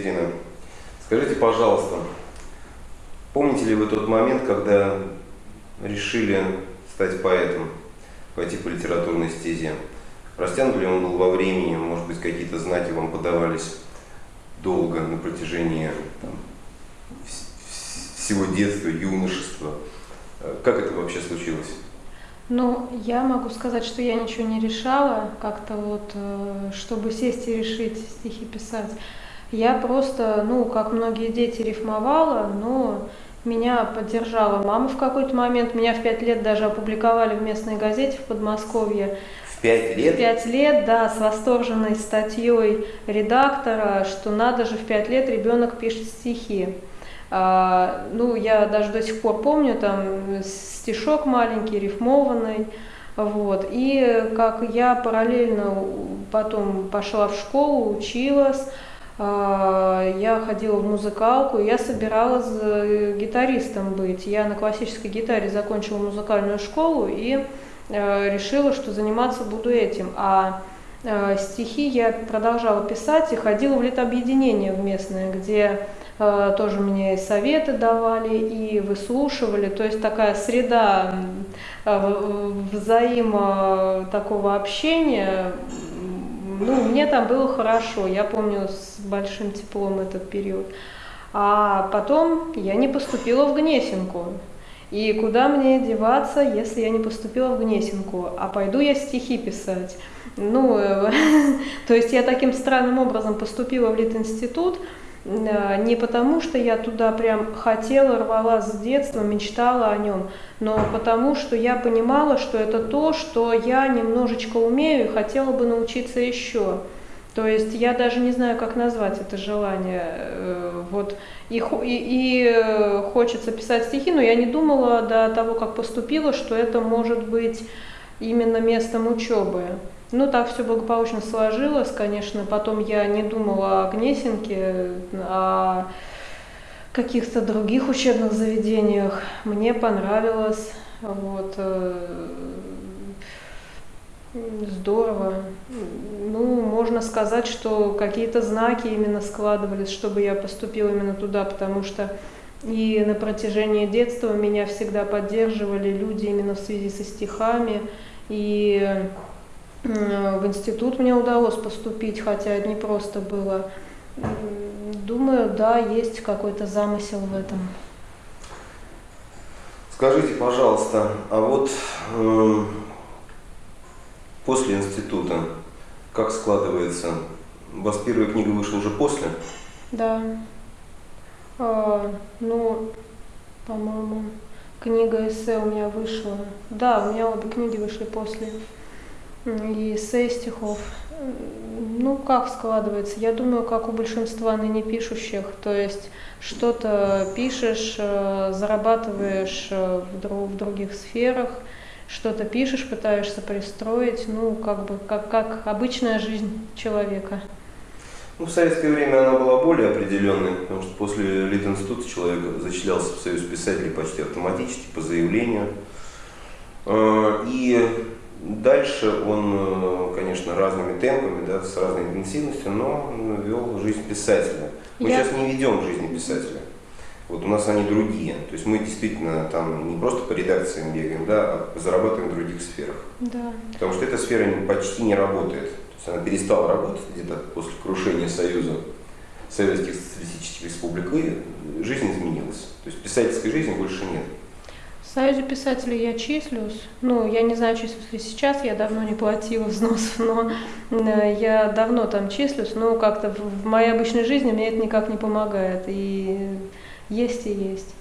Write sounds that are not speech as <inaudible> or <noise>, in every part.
Екатерина. Скажите, пожалуйста, помните ли вы тот момент, когда решили стать поэтом, пойти по литературной стезе? Растянут ли он был во времени, может быть, какие-то знаки вам подавались долго, на протяжении там, всего детства, юношества? Как это вообще случилось? Ну, я могу сказать, что я ничего не решала, как-то вот, э, чтобы сесть и решить стихи писать. Я просто, ну, как многие дети, рифмовала, но меня поддержала мама в какой-то момент. Меня в пять лет даже опубликовали в местной газете в Подмосковье. В пять лет? В пять лет, да, с восторженной статьей редактора, что надо же в пять лет ребенок пишет стихи. А, ну, я даже до сих пор помню, там стишок маленький, рифмованный. Вот. И как я параллельно потом пошла в школу, училась, я ходила в музыкалку, я собиралась э, гитаристом быть. Я на классической гитаре закончила музыкальную школу и э, решила, что заниматься буду этим. А э, стихи я продолжала писать и ходила в летобъединение в местное, где тоже мне и советы давали, и выслушивали. То есть такая среда взаимо такого общения ну, мне там было хорошо, я помню с большим теплом этот период. А потом я не поступила в Гнесинку. И куда мне деваться, если я не поступила в Гнесинку? А пойду я стихи писать. Ну, <laughs> то есть я таким странным образом поступила в Литинститут, Э, не потому, что я туда прям хотела, рвала с детства, мечтала о нем, но потому, что я понимала, что это то, что я немножечко умею и хотела бы научиться еще. То есть я даже не знаю, как назвать это желание. Э, вот. И, и, и э, хочется писать стихи, но я не думала до того, как поступила, что это может быть именно местом учебы. Ну, так все благополучно сложилось, конечно. Потом я не думала о Гнесинке, о каких-то других учебных заведениях. Мне понравилось. Вот. Э, здорово. Ну, можно сказать, что какие-то знаки именно складывались, чтобы я поступила именно туда, потому что и на протяжении детства меня всегда поддерживали люди именно в связи со стихами. И в институт мне удалось поступить, хотя не просто было. Думаю, да, есть какой-то замысел в этом. Скажите, пожалуйста, а вот э, после института как складывается? У вас первая книга вышла уже после? Да. А, ну, по-моему, книга эссе у меня вышла. Да, у меня обе книги вышли после и эссе стихов. Ну, как складывается? Я думаю, как у большинства ныне пишущих. То есть что-то пишешь, э, зарабатываешь э, в, друг, в других сферах, что-то пишешь, пытаешься пристроить, ну, как бы, как, как обычная жизнь человека. Ну, в советское время она была более определенной, потому что после Литинститута человек зачислялся в Союз писателей почти автоматически, по заявлению. Э, и Дальше он, э, конечно, разными темпами, да, с разной интенсивностью, но вел жизнь писателя. Мы Я... сейчас не ведем жизни писателя. Вот у нас они другие. То есть мы действительно там не просто по редакциям бегаем, да, а зарабатываем в других сферах. Да. Потому что эта сфера почти не работает. То есть она перестала работать где-то после крушения Союза Советских Социалистических Республик, и жизнь изменилась. То есть писательской жизни больше нет. В Союзе писателей я числюсь. Ну, я не знаю, числюсь ли сейчас, я давно не платила <laughs> взнос, но э, я давно там числюсь, но как-то в моей обычной жизни мне это никак не помогает. И есть и есть.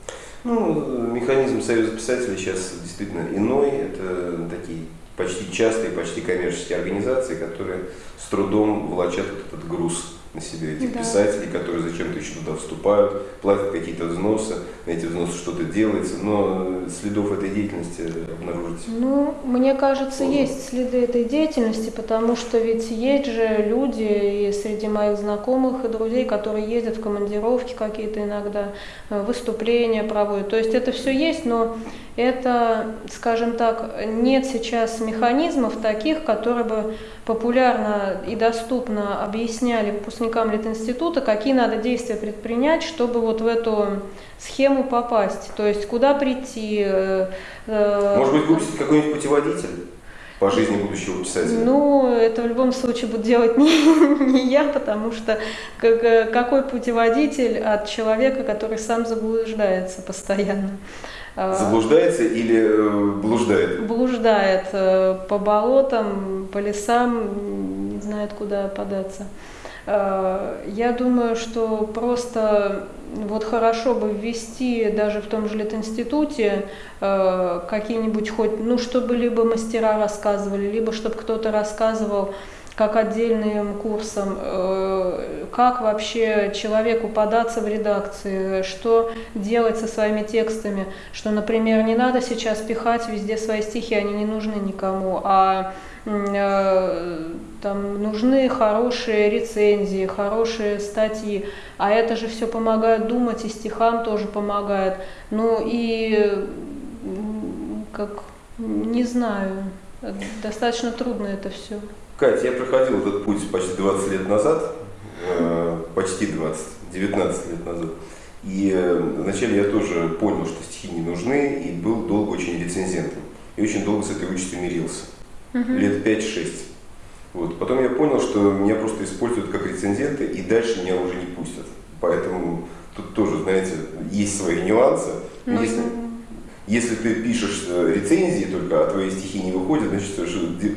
Ну, механизм Союза писателей сейчас действительно иной. Это такие почти частые, почти коммерческие организации, которые с трудом вот этот груз на себе этих да. писателей, которые зачем-то еще туда вступают, платят какие-то взносы, на эти взносы что-то делается, но следов этой деятельности обнаружить. Ну, мне кажется, Можно. есть следы этой деятельности, потому что ведь есть же люди и среди моих знакомых и друзей, которые ездят в командировки какие-то иногда, э, выступления проводят. То есть это все есть, но это, скажем так, нет сейчас механизмов таких, которые бы популярно и доступно объясняли выпускникам Литинститута, какие надо действия предпринять, чтобы вот в эту схему попасть. То есть куда прийти. Э, э, Может быть, выпустить какой-нибудь путеводитель? по жизни будущего писателя? Ну, это в любом случае будет делать <laughs> не, не я, потому что как, какой путеводитель от человека, который сам заблуждается постоянно. А, Заблуждается или э, блуждает? Блуждает э, по болотам, по лесам, не знает, куда податься. Э, я думаю, что просто вот хорошо бы ввести даже в том же Литинституте э, какие-нибудь хоть, ну, чтобы либо мастера рассказывали, либо чтобы кто-то рассказывал как отдельным курсом, э, как вообще человеку податься в редакции, что делать со своими текстами, что, например, не надо сейчас пихать везде свои стихи, они не нужны никому, а э, там нужны хорошие рецензии, хорошие статьи, а это же все помогает думать, и стихам тоже помогает. Ну и как, не знаю, достаточно трудно это все. Катя, я проходил этот путь почти 20 лет назад, э, почти 20, 19 лет назад. И э, вначале я тоже понял, что стихи не нужны, и был долго очень рецензентом. И очень долго с этой участью мирился. Угу. Лет 5-6. Вот. Потом я понял, что меня просто используют как рецензента, и дальше меня уже не пустят. Поэтому тут тоже, знаете, есть свои нюансы. Ну, Если... Если ты пишешь э, рецензии только, а твои стихи не выходят, значит,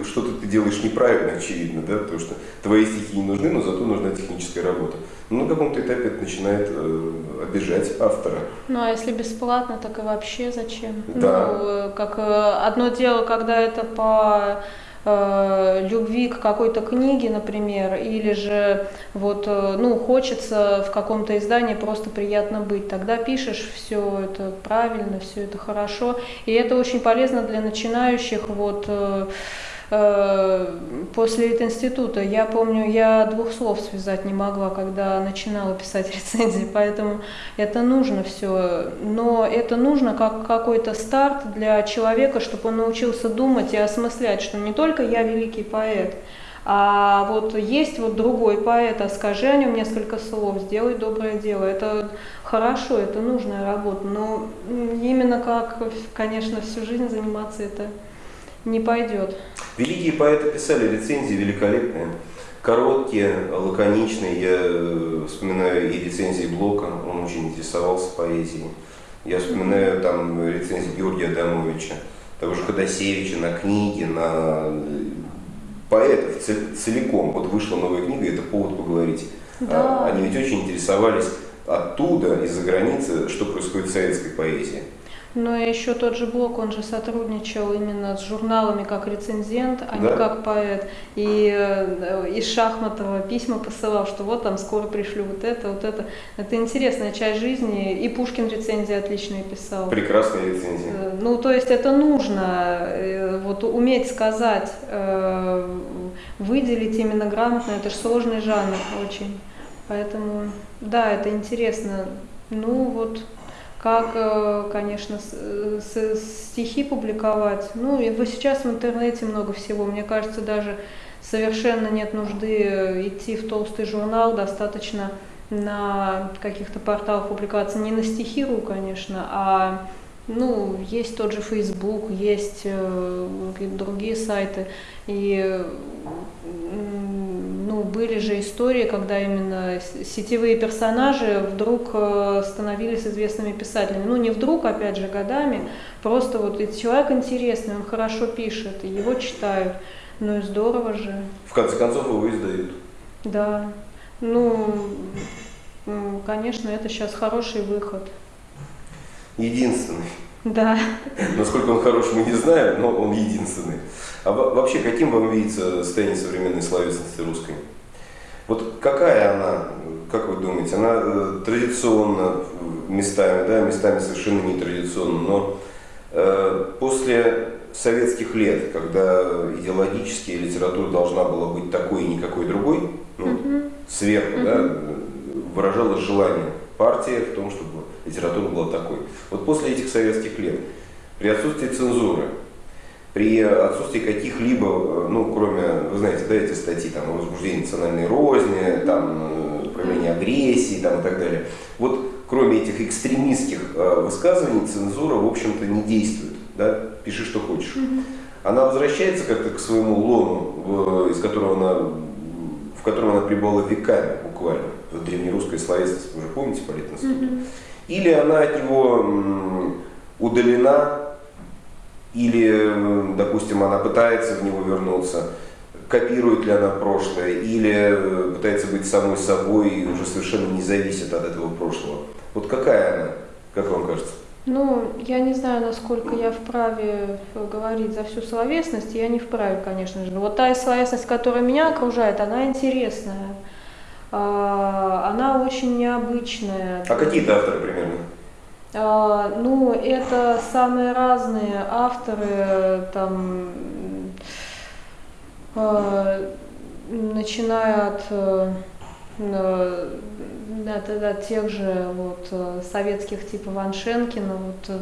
что-то ты делаешь неправильно, очевидно, да, потому что твои стихи не нужны, но зато нужна техническая работа. Но на каком-то этапе это начинает э, обижать автора. Ну а если бесплатно, так и вообще зачем? Да. Ну, э, как одно дело, когда это по э, любви к какой-то книге, например, или же вот, э, ну, хочется в каком-то издании просто приятно быть. Тогда пишешь все это правильно, все это хорошо. И это очень полезно для начинающих вот э, после института. Я помню, я двух слов связать не могла, когда начинала писать <laughs> рецензии, поэтому это нужно все. Но это нужно как какой-то старт для человека, чтобы он научился думать и осмыслять, что не только я великий поэт, а вот есть вот другой поэт, а скажи о нем несколько слов, сделай доброе дело. Это хорошо, это нужная работа, но именно как, конечно, всю жизнь заниматься это не пойдет. Великие поэты писали рецензии великолепные, короткие, лаконичные. Я э, вспоминаю и рецензии Блока, он очень интересовался поэзией. Я вспоминаю там рецензии Георгия Адамовича, того же Ходосевича на книги, на э, поэтов целиком. Вот вышла новая книга, это повод поговорить. Да. А, они ведь очень интересовались оттуда, из-за границы, что происходит в советской поэзии. Но еще тот же Блок, он же сотрудничал именно с журналами как рецензент, а да? не как поэт. И э, из Шахматова письма посылал, что вот там скоро пришлю вот это, вот это. Это интересная часть жизни. И Пушкин рецензии отличные писал. Прекрасные рецензии. Э, ну, то есть это нужно, э, вот уметь сказать, выделить именно грамотно, это же сложный жанр очень. Поэтому, да, это интересно. Ну вот, как, э, конечно, стихи публиковать. Ну, и сейчас в интернете много всего. Мне кажется, даже совершенно нет нужды идти в толстый журнал, достаточно на каких-то порталах публиковаться не на стихиру, конечно, а ну, есть тот же Facebook, есть э, другие сайты. И ну, были же истории, когда именно сетевые персонажи вдруг э, становились известными писателями. Ну, не вдруг, опять же, годами, просто вот и человек интересный, он хорошо пишет, его читают. Ну и здорово же. В конце концов, его издают. Да. Ну, конечно, это сейчас хороший выход. Единственный. Да. Насколько он хорош, мы не знаем, но он единственный. А вообще, каким вам видится состояние современной словесности русской? Вот какая она, как вы думаете, она э, традиционно местами, да, местами совершенно нетрадиционно, но э, после советских лет, когда идеологически литература должна была быть такой и никакой другой, ну, угу. сверху, угу. да, выражалось желание партии в том, чтобы литература была такой. Вот после этих советских лет, при отсутствии цензуры, при отсутствии каких-либо, ну, кроме, вы знаете, да, эти статьи, там, о возбуждении национальной розни, там, э, проявление агрессии, там, и так далее. Вот, кроме этих экстремистских э, высказываний, цензура, в общем-то, не действует, да, пиши, что хочешь. Она возвращается как-то к своему лону, из которого она, в котором она пребывала веками, буквально, в древнерусской словесности, вы же помните по института? Или она от него удалена, или, допустим, она пытается в него вернуться, копирует ли она прошлое, или э, пытается быть самой собой и уже совершенно не зависит от этого прошлого. Вот какая она, как вам кажется? Ну, я не знаю, насколько я вправе говорить за всю словесность, я не вправе, конечно же. Вот та словесность, которая меня окружает, она интересная, а, она очень необычная. А какие-то авторы примерно? А, ну, это самые разные авторы, там, а, начиная от, от, от, от тех же вот, советских типа Ваншенкина, вот,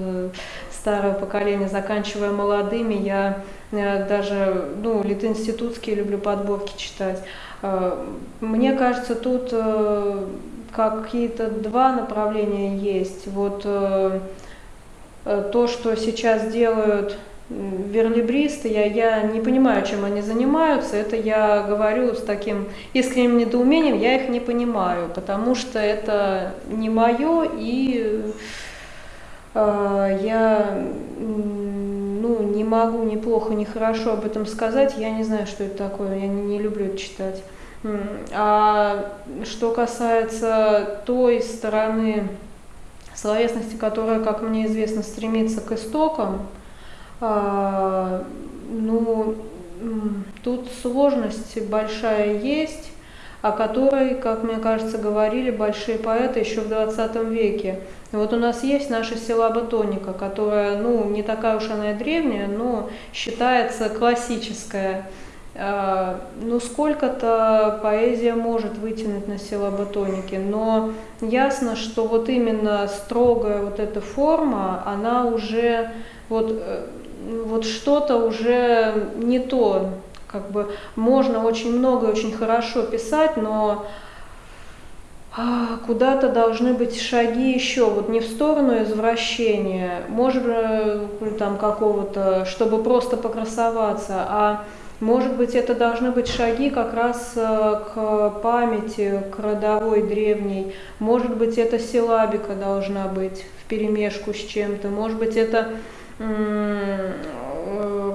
старое поколение, заканчивая молодыми, я даже, ну, литинститутские люблю подборки читать. Мне кажется, тут какие-то два направления есть. Вот э, э, то, что сейчас делают верлибристы, я, я не понимаю, чем они занимаются, это я говорю с таким искренним недоумением, я их не понимаю, потому что это не мое, и э, я ну, не могу ни плохо, ни хорошо об этом сказать, я не знаю, что это такое, я не, не люблю это читать. А что касается той стороны словесности, которая, как мне известно, стремится к истокам, а, ну, тут сложность большая есть, о которой, как мне кажется, говорили большие поэты еще в 20 веке. И вот у нас есть наша силаба тоника, которая, ну, не такая уж она и древняя, но считается классическая. А, ну, сколько-то поэзия может вытянуть на силоботоники, но ясно, что вот именно строгая вот эта форма, она уже, вот, э, вот что-то уже не то, как бы. Можно очень много и очень хорошо писать, но а, куда-то должны быть шаги еще, вот не в сторону извращения, может быть, там какого-то, чтобы просто покрасоваться, а может быть, это должны быть шаги как раз э, к памяти, к родовой древней. Может быть, это силабика должна быть в перемешку с чем-то. Может быть, это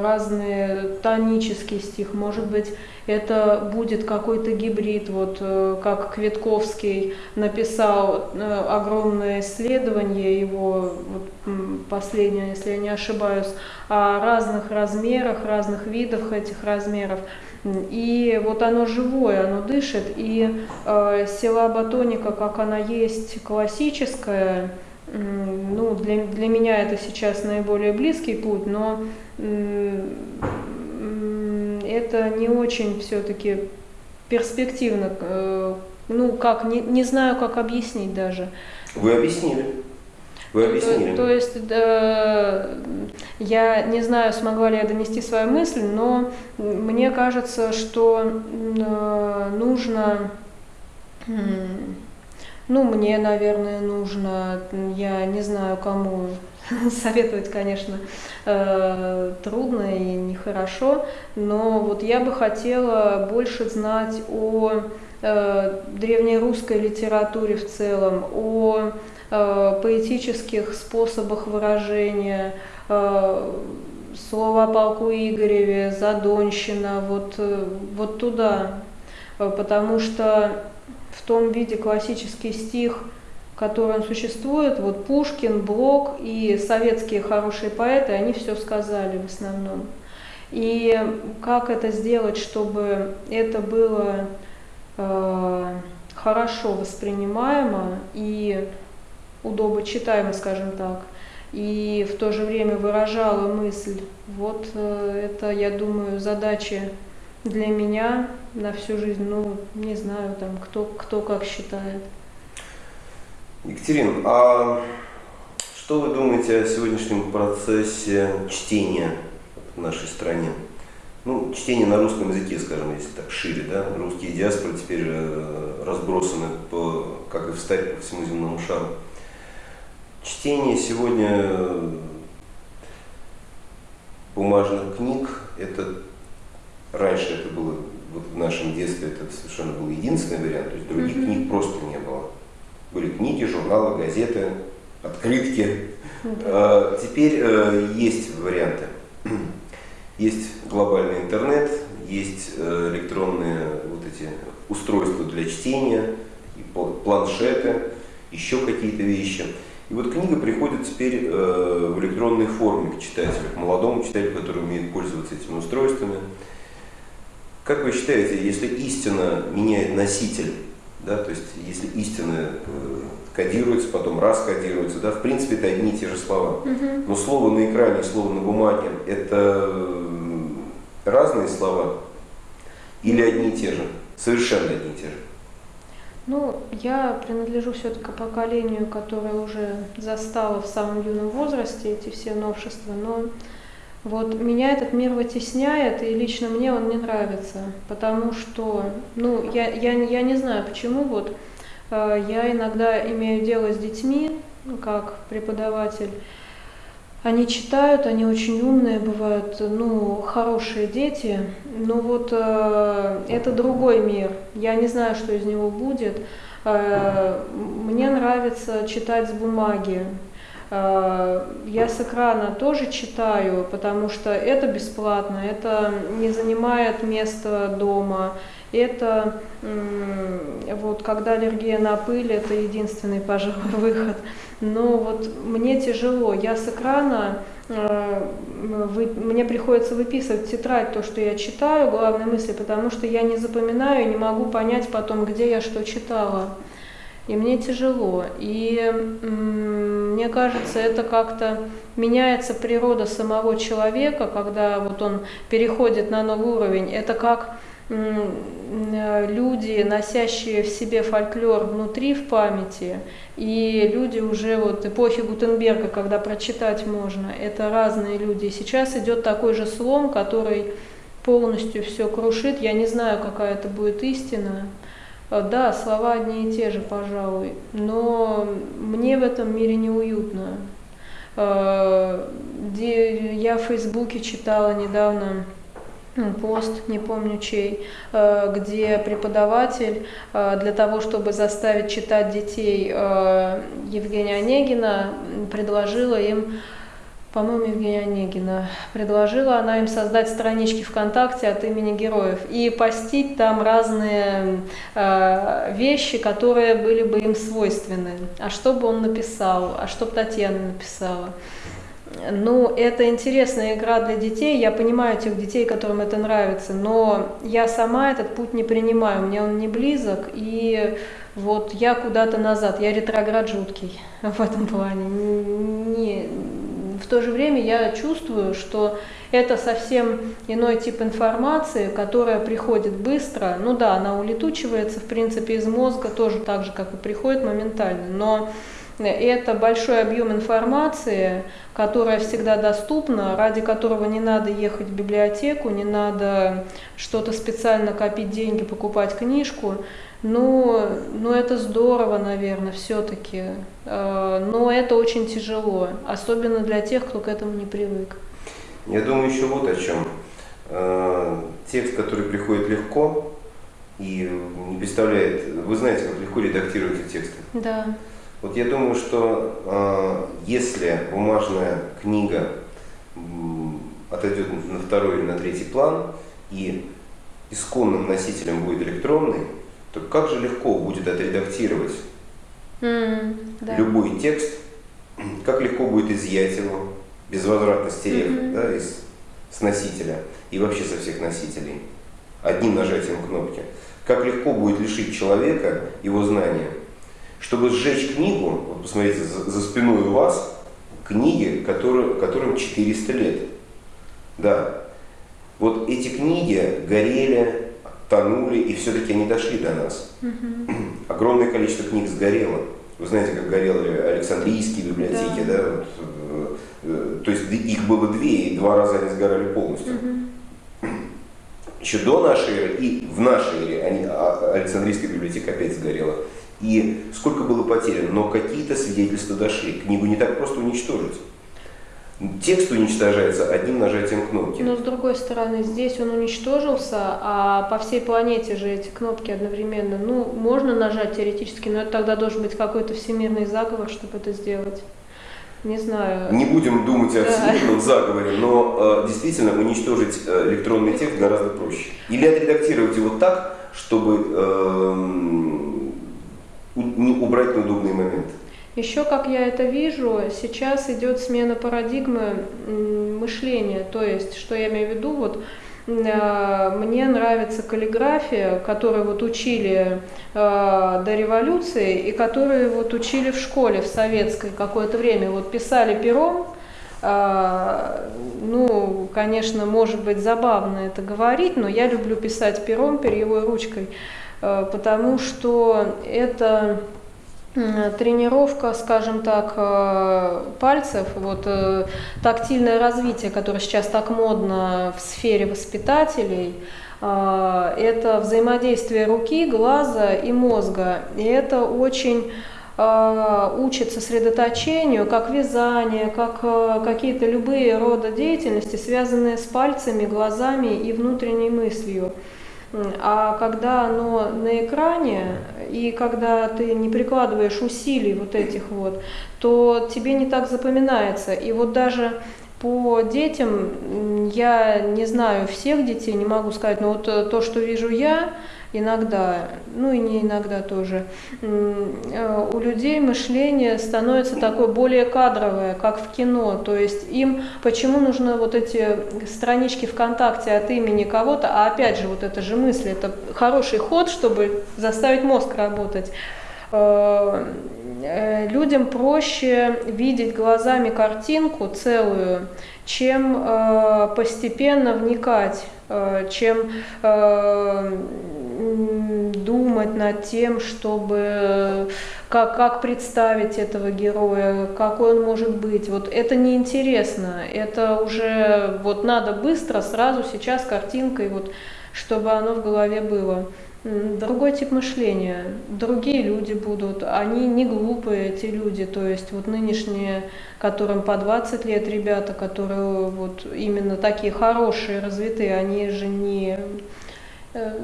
разные тонический стих, может быть, это будет какой-то гибрид, вот э, как Кветковский написал э, огромное исследование, его вот, последнее, если я не ошибаюсь, о разных размерах, разных видах этих размеров. И вот оно живое, оно дышит, и э, сила батоника, как она есть классическая, ну, для, для меня это сейчас наиболее близкий путь, но это не очень все-таки перспективно. Э, ну, как, не, не знаю, как объяснить даже. Вы объяснили. Вы объяснили. То, то есть, да, я не знаю, смогла ли я донести свою мысль, но мне кажется, что э, нужно ну, мне, наверное, нужно, я не знаю, кому <laughs> советовать, конечно, э, трудно и нехорошо, но вот я бы хотела больше знать о э, древнерусской литературе в целом, о э, поэтических способах выражения, слова полку Игореве, Задонщина, вот, вот туда, потому что в том виде классический стих который он существует, вот Пушкин, Блок и советские хорошие поэты, они все сказали в основном. И как это сделать, чтобы это было э, хорошо воспринимаемо и удобочитаемо, скажем так, и в то же время выражала мысль. Вот э, это, я думаю, задачи для меня на всю жизнь. Ну, не знаю, там, кто, кто как считает. Екатерина, а что вы думаете о сегодняшнем процессе чтения в нашей стране? Ну, чтение на русском языке, скажем, если так шире, да, русские диаспоры теперь э, разбросаны по, как и в старе, по всему земному шару. Чтение сегодня э, бумажных книг, это раньше это было, вот в нашем детстве это совершенно был единственный вариант, то есть других mm-hmm. книг просто не было. Были книги, журналы, газеты, открытки. Mm-hmm. А, теперь э, есть варианты. <clears throat> Есть глобальный интернет, есть э, электронные вот эти устройства для чтения, планшеты, еще какие-то вещи. И вот книга приходит теперь э, в электронной форме к читателю, к молодому читателю, который умеет пользоваться этими устройствами. Как вы считаете, если истина меняет носитель, да, то есть если истина э, кодируется, потом раскодируется, да, в принципе это одни и те же слова. Но слово на экране, слово на бумаге это э, разные слова или одни и те же, совершенно одни и те же. Ну, я принадлежу все-таки поколению, которое уже застало в самом юном возрасте эти все новшества, но вот меня этот мир вытесняет, и лично мне он не нравится, потому что, ну, я, я, я не знаю почему, вот э, я иногда имею дело с детьми, ну, как преподаватель, они читают, они очень умные бывают, ну, хорошие дети, но вот э, это другой мир. Я не знаю, что из него будет. Э, мне нравится читать с бумаги. Э, я с экрана тоже читаю, потому что это бесплатно, это не занимает место дома. Это вот когда аллергия на пыль, это единственный, пожалуй, <laughs> выход. Но вот мне тяжело, я с экрана, э, вы, мне приходится выписывать тетрадь то, что я читаю, главные мысли, потому что я не запоминаю и не могу понять потом, где я что читала. И мне тяжело. И мне кажется, это как-то меняется природа самого человека, когда вот он переходит на новый уровень. Это как люди, носящие в себе фольклор внутри в памяти, и люди уже вот эпохи Гутенберга, когда прочитать можно, это разные люди. сейчас идет такой же слом, который полностью все крушит. Я не знаю, какая это будет истина. Да, слова одни и те же, пожалуй, но мне в этом мире неуютно. Э, я в Фейсбуке читала недавно пост, не помню чей, э, где преподаватель для того, чтобы заставить читать детей Евгения Онегина, предложила им по-моему, Евгения Онегина, предложила она им создать странички ВКонтакте от имени героев и постить там разные э, вещи, которые были бы им свойственны. А что бы он написал, а что бы Татьяна написала. Ну, это интересная игра для детей, я понимаю тех детей, которым это нравится, но я сама этот путь не принимаю, мне он не близок, и вот я куда-то назад, я ретроград жуткий <laughs> в этом плане. Не, в то же время я чувствую, что это совсем иной тип информации, которая приходит быстро. Ну да, она улетучивается, в принципе, из мозга тоже так же, как и приходит моментально, но это большой объем информации, которая всегда доступна, ради которого не надо ехать в библиотеку, не надо что-то специально копить деньги, покупать книжку. Ну, ну это здорово, наверное, все-таки. Э, но это очень тяжело, особенно для тех, кто к этому не привык. Я думаю еще вот о чем. Э, текст, который приходит легко и не представляет... Вы знаете, как легко редактируются тексты? Да. Вот я думаю, что э, если бумажная книга отойдет на второй или на третий план, и исконным носителем будет электронный, то как же легко будет отредактировать М, да. Любой текст, <clears throat> как легко будет изъять его, безвозвратно стерев Мгм. да, из, с носителя и вообще со всех носителей, одним нажатием кнопки. Как легко будет лишить человека его знания. Чтобы сжечь книгу, вот посмотрите, за, за спиной у вас книги, которые, которым 400 лет. Да. Вот эти книги горели, тонули, и все-таки они дошли до нас. Мгм. Огромное количество книг сгорело. Вы знаете, как горели Александрийские библиотеки, Да. да? вот, э, то есть их было две, и два раза они сгорали полностью. Мгм. Еще до нашей эры и в нашей эре они, а, Александрийская библиотека опять сгорела. И сколько было потеряно, но какие-то свидетельства дошли. Книгу не так просто уничтожить. Текст уничтожается одним нажатием кнопки. Но с другой стороны, здесь он уничтожился, а по всей планете же эти кнопки одновременно. Ну, можно нажать теоретически, но это тогда должен быть какой-то всемирный заговор, чтобы это сделать. Не знаю. Не будем думать о всемирном заговоре, но э, действительно уничтожить э, электронный текст гораздо проще. Или отредактировать его так, чтобы не убрать неудобные моменты. Еще, как я это вижу, сейчас идет смена парадигмы мышления. То есть, что я имею в виду, вот э, мне нравится каллиграфия, которую вот учили э, до революции и которую вот учили в школе в советской какое-то время. Вот писали пером, э, ну, конечно, может быть забавно это говорить, но я люблю писать пером, перьевой ручкой, э, потому что это тренировка, скажем так, э, пальцев, вот э, тактильное развитие, которое сейчас так модно в сфере воспитателей, э, это взаимодействие руки, глаза и мозга. И это очень учит сосредоточению, как вязание, как какие-то любые рода деятельности, связанные с пальцами, глазами и внутренней мыслью. А когда оно на экране, и когда ты не прикладываешь усилий вот этих вот, то тебе не так запоминается. И вот даже по детям, я не знаю всех детей, не могу сказать, но вот э, то, что вижу я, иногда, ну и не иногда тоже, э, у людей мышление становится такое более кадровое, как в кино. То есть им почему нужны вот эти странички ВКонтакте от имени кого-то, а опять же вот это же мысль, это хороший ход, чтобы заставить мозг работать. Э, э, Людям проще видеть глазами картинку целую, чем постепенно вникать, чем э, думать над тем, чтобы как, как представить этого героя, какой он может быть. Вот это неинтересно, это уже вот надо быстро, сразу, сейчас картинкой, вот, чтобы оно в голове было. Другой тип мышления, другие люди будут, они не глупые, эти люди, то есть вот нынешние, которым по 20 лет ребята, которые вот именно такие хорошие, развитые, они же не... э,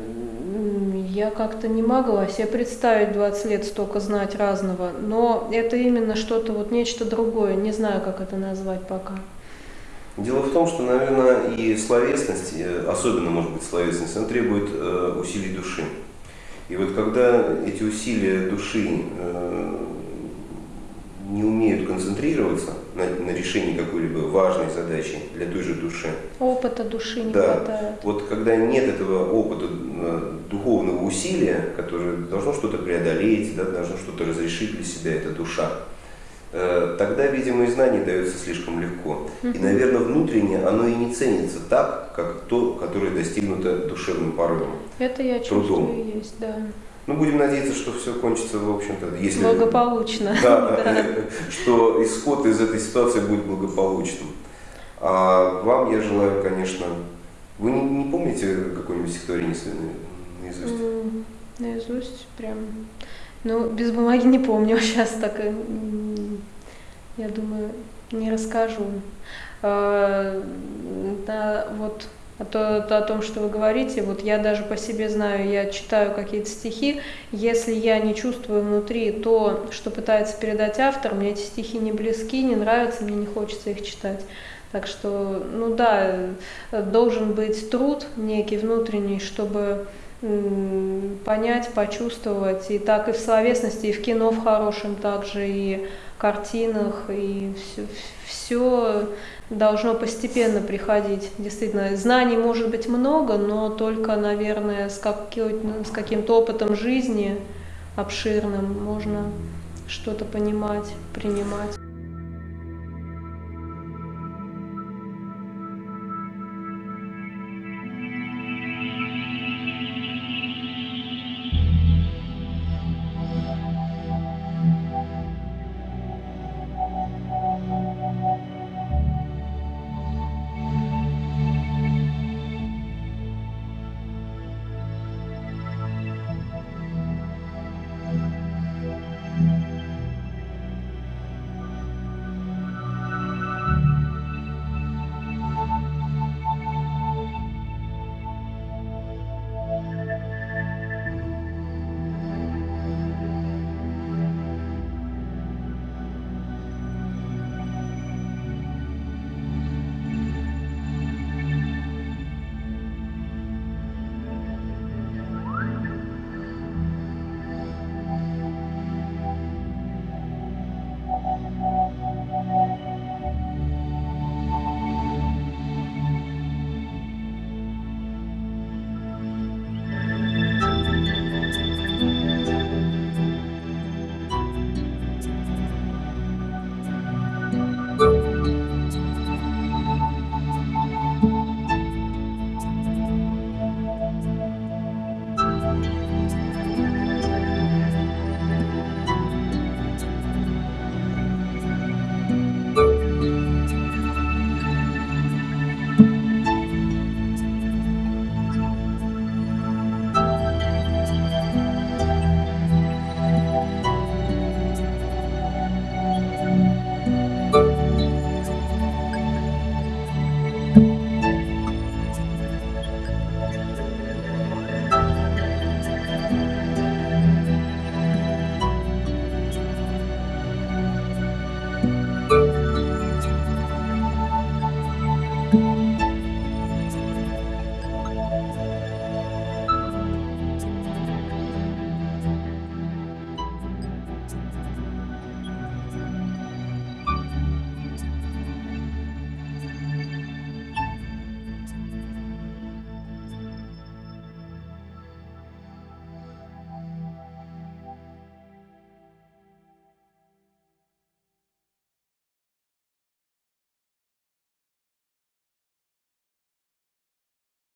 Я как-то не могла себе представить 20 лет столько знать разного, но это именно что-то, вот нечто другое, не знаю, как это назвать пока. Дело в том, что, наверное, и словесность, особенно, может быть, словесность, она требует э, усилий души. И вот когда эти усилия души э, не умеют концентрироваться на, на решении какой-либо важной задачи для той же души, Опыта души не Да. хватает. вот когда нет этого опыта э, духовного усилия, которое должно что-то преодолеть, да, должно что-то разрешить для себя, это душа, тогда, видимо, и знание дается слишком легко. И, наверное, внутренне оно и не ценится так, как то, которое достигнуто душевным порывом. Это я Трудом. чувствую есть, да. Ну, будем надеяться, что все кончится, в общем-то, если... Благополучно. Да, да, <laughs> <laughs> что исход из этой ситуации будет благополучным. А вам я желаю, конечно... Вы не, не помните какое-нибудь стихотворение наизусть? Наизусть прям. Ну, без бумаги не помню <laughs> сейчас так. м, Я думаю, не расскажу. А, Да, вот о, то- о том, что вы говорите, вот я даже по себе знаю, я читаю какие-то стихи, если я не чувствую внутри то, что пытается передать автор, мне эти стихи не близки, не нравятся, мне не хочется их читать. Так что, ну да, э, должен быть труд некий внутренний, чтобы понять, почувствовать. И так и в словесности, и в кино в хорошем также, и картинах, и все, все должно постепенно приходить. Действительно, знаний может быть много, но только, наверное, с, каким, с каким-то опытом жизни обширным можно что-то понимать, принимать.